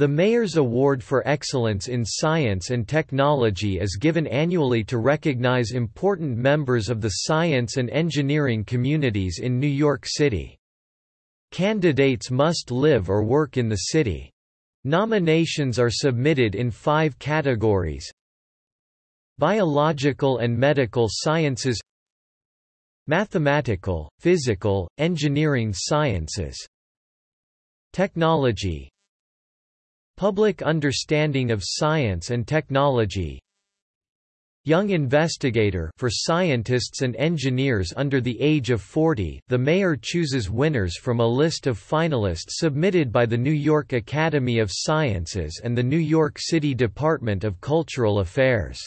The Mayor's Award for Excellence in Science and Technology is given annually to recognize important members of the science and engineering communities in New York City. Candidates must live or work in the city. Nominations are submitted in five categories Biological and medical sciences Mathematical, physical, engineering sciences Technology Public understanding of science and technology Young Investigator for scientists and engineers under the age of 40 the mayor chooses winners from a list of finalists submitted by the New York Academy of Sciences and the New York City Department of Cultural Affairs.